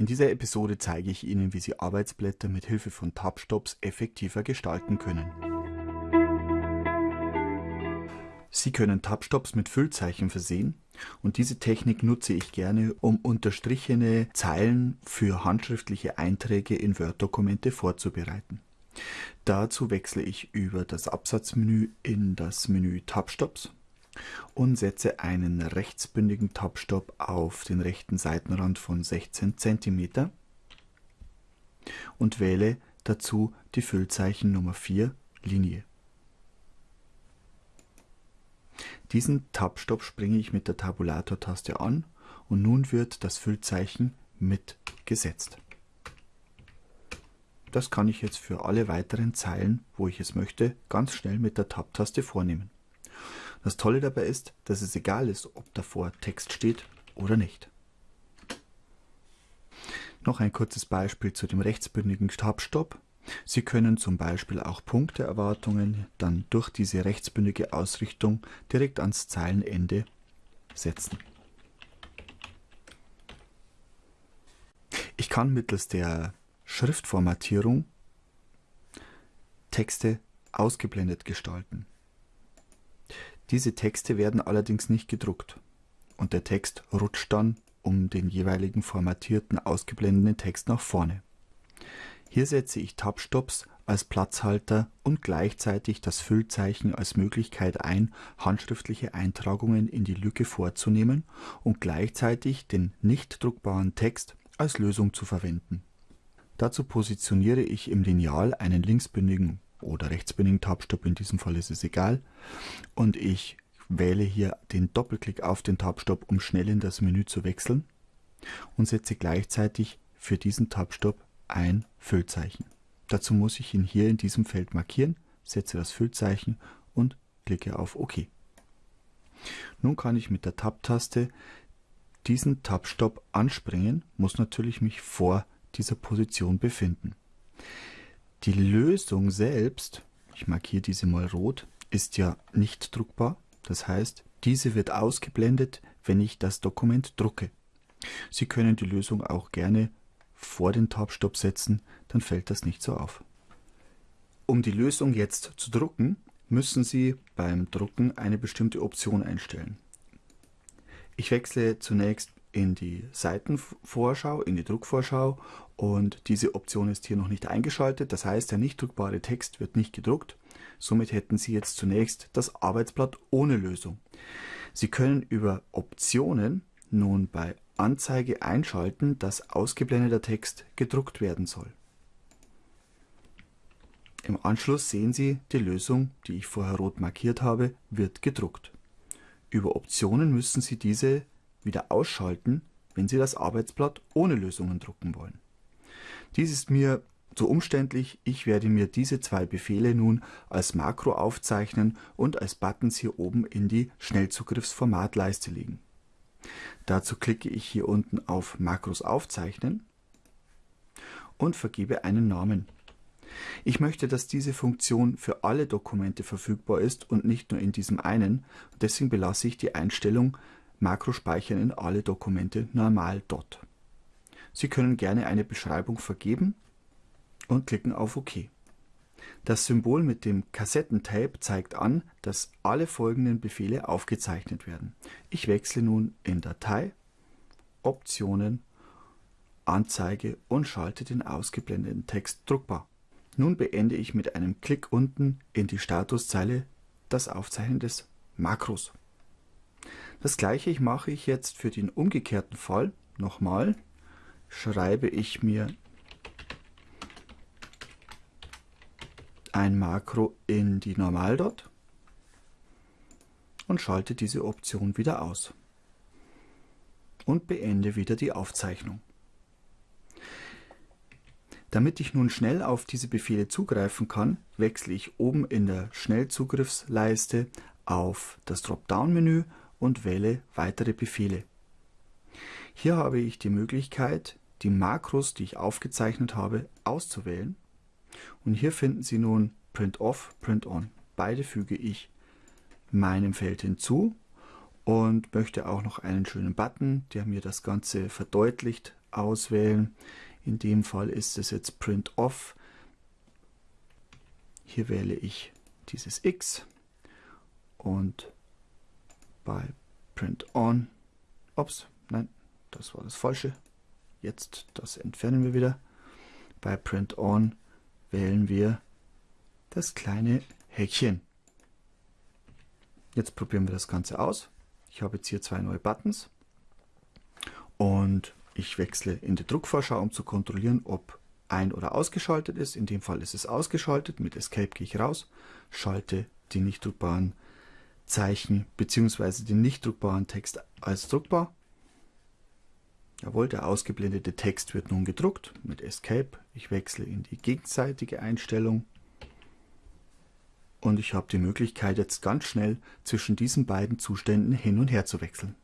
In dieser Episode zeige ich Ihnen, wie Sie Arbeitsblätter mit Hilfe von Tabstops effektiver gestalten können. Sie können Tabstops mit Füllzeichen versehen und diese Technik nutze ich gerne, um unterstrichene Zeilen für handschriftliche Einträge in Word-Dokumente vorzubereiten. Dazu wechsle ich über das Absatzmenü in das Menü Tabstops und setze einen rechtsbündigen Tabstop auf den rechten Seitenrand von 16 cm und wähle dazu die Füllzeichen Nummer 4 Linie. Diesen Tabstopp springe ich mit der Tabulator-Taste an und nun wird das Füllzeichen mitgesetzt. Das kann ich jetzt für alle weiteren Zeilen, wo ich es möchte, ganz schnell mit der Tab-Taste vornehmen. Das Tolle dabei ist, dass es egal ist, ob davor Text steht oder nicht. Noch ein kurzes Beispiel zu dem rechtsbündigen Tabstopp. Sie können zum Beispiel auch Punkteerwartungen dann durch diese rechtsbündige Ausrichtung direkt ans Zeilenende setzen. Ich kann mittels der Schriftformatierung Texte ausgeblendet gestalten. Diese Texte werden allerdings nicht gedruckt und der Text rutscht dann um den jeweiligen formatierten ausgeblendeten Text nach vorne. Hier setze ich Tabstops als Platzhalter und gleichzeitig das Füllzeichen als Möglichkeit ein, handschriftliche Eintragungen in die Lücke vorzunehmen und gleichzeitig den nicht druckbaren Text als Lösung zu verwenden. Dazu positioniere ich im Lineal einen linksbündigen oder rechtsbündigen Tabstop, in diesem Fall ist es egal, und ich wähle hier den Doppelklick auf den Tabstop, um schnell in das Menü zu wechseln und setze gleichzeitig für diesen Tabstop ein Füllzeichen. Dazu muss ich ihn hier in diesem Feld markieren, setze das Füllzeichen und klicke auf OK. Nun kann ich mit der Tab-Taste diesen Tab-Stop anspringen, muss natürlich mich vor dieser Position befinden. Die Lösung selbst, ich markiere diese mal rot, ist ja nicht druckbar. Das heißt, diese wird ausgeblendet, wenn ich das Dokument drucke. Sie können die Lösung auch gerne vor den Tab-Stop setzen, dann fällt das nicht so auf. Um die Lösung jetzt zu drucken, müssen Sie beim Drucken eine bestimmte Option einstellen. Ich wechsle zunächst in die Seitenvorschau, in die Druckvorschau und diese Option ist hier noch nicht eingeschaltet. Das heißt, der nicht druckbare Text wird nicht gedruckt. Somit hätten Sie jetzt zunächst das Arbeitsblatt ohne Lösung. Sie können über Optionen nun bei Anzeige einschalten, dass ausgeblendeter Text gedruckt werden soll. Im Anschluss sehen Sie, die Lösung, die ich vorher rot markiert habe, wird gedruckt. Über Optionen müssen Sie diese wieder ausschalten, wenn Sie das Arbeitsblatt ohne Lösungen drucken wollen. Dies ist mir zu umständlich, ich werde mir diese zwei Befehle nun als Makro aufzeichnen und als Buttons hier oben in die Schnellzugriffsformatleiste legen. Dazu klicke ich hier unten auf Makros aufzeichnen und vergebe einen Namen. Ich möchte, dass diese Funktion für alle Dokumente verfügbar ist und nicht nur in diesem einen, deswegen belasse ich die Einstellung Makro speichern in alle Dokumente normal dot. Sie können gerne eine Beschreibung vergeben und klicken auf OK. Das Symbol mit dem Kassettentape zeigt an, dass alle folgenden Befehle aufgezeichnet werden. Ich wechsle nun in Datei, Optionen, Anzeige und schalte den ausgeblendeten Text druckbar. Nun beende ich mit einem Klick unten in die Statuszeile das Aufzeichnen des Makros. Das gleiche mache ich jetzt für den umgekehrten Fall. Nochmal schreibe ich mir ein Makro in die Normaldot und schalte diese Option wieder aus und beende wieder die Aufzeichnung. Damit ich nun schnell auf diese Befehle zugreifen kann, wechsle ich oben in der Schnellzugriffsleiste auf das Dropdown-Menü und wähle Weitere Befehle. Hier habe ich die Möglichkeit, die Makros, die ich aufgezeichnet habe, auszuwählen und hier finden Sie nun Print Off, Print On. Beide füge ich meinem Feld hinzu und möchte auch noch einen schönen Button, der mir das Ganze verdeutlicht, auswählen. In dem Fall ist es jetzt Print Off. Hier wähle ich dieses X und bei Print On, ups, nein, das war das Falsche. Jetzt das entfernen wir wieder. Bei Print On wählen wir das kleine Häkchen. Jetzt probieren wir das Ganze aus. Ich habe jetzt hier zwei neue Buttons und ich wechsle in die Druckvorschau, um zu kontrollieren, ob ein- oder ausgeschaltet ist. In dem Fall ist es ausgeschaltet. Mit Escape gehe ich raus, schalte die nicht druckbaren Zeichen bzw. den nicht druckbaren Text als druckbar. Jawohl, der ausgeblendete Text wird nun gedruckt mit Escape. Ich wechsle in die gegenseitige Einstellung und ich habe die Möglichkeit jetzt ganz schnell zwischen diesen beiden Zuständen hin und her zu wechseln.